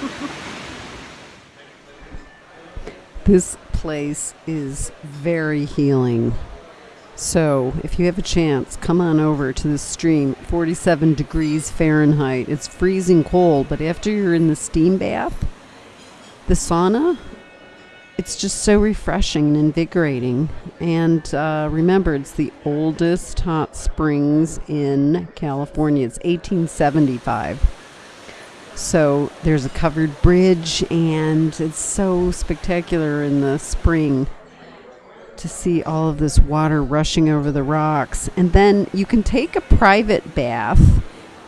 this place is very healing. So if you have a chance, come on over to the stream, 47 degrees Fahrenheit. It's freezing cold, but after you're in the steam bath, the sauna, it's just so refreshing and invigorating. And uh, remember, it's the oldest hot springs in California. It's 1875. So there's a covered bridge, and it's so spectacular in the spring to see all of this water rushing over the rocks. And then you can take a private bath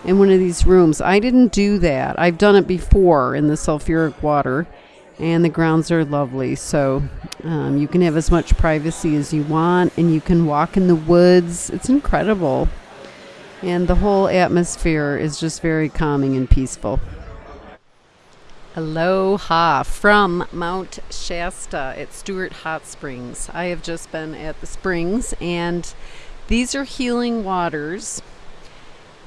in one of these rooms. I didn't do that. I've done it before in the sulfuric water, and the grounds are lovely. So um, you can have as much privacy as you want, and you can walk in the woods. It's incredible. And the whole atmosphere is just very calming and peaceful. Aloha from Mount Shasta at Stewart Hot Springs. I have just been at the springs and these are healing waters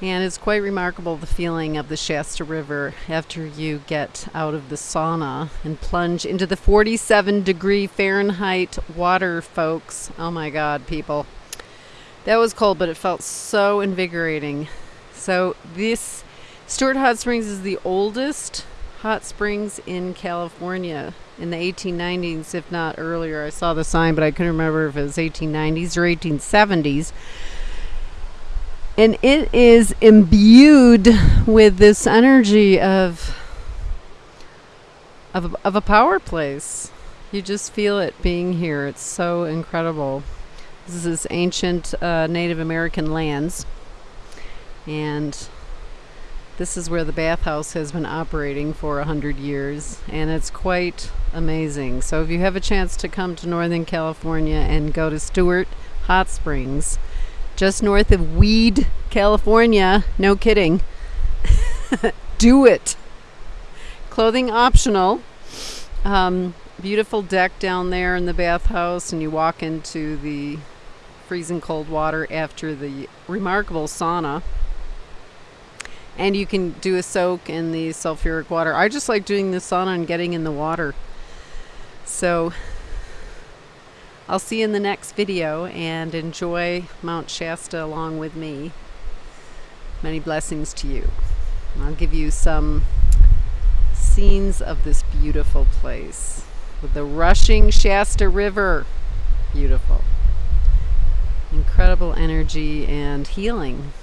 and it's quite remarkable the feeling of the Shasta River after you get out of the sauna and plunge into the 47 degree Fahrenheit water, folks. Oh my God, people. That was cold, but it felt so invigorating. So, this Stewart Hot Springs is the oldest hot springs in California in the 1890s, if not earlier. I saw the sign, but I couldn't remember if it was 1890s or 1870s. And it is imbued with this energy of of, of a power place. You just feel it being here. It's so incredible. This is ancient uh, Native American lands. And this is where the bathhouse has been operating for a hundred years, and it's quite amazing. So if you have a chance to come to Northern California and go to Stewart Hot Springs, just north of Weed, California, no kidding, do it. Clothing optional. Um, beautiful deck down there in the bathhouse, and you walk into the freezing cold water after the remarkable sauna and you can do a soak in the sulfuric water. I just like doing the sauna and getting in the water. So I'll see you in the next video and enjoy Mount Shasta along with me. Many blessings to you. I'll give you some scenes of this beautiful place with the rushing Shasta River. Beautiful. Incredible energy and healing.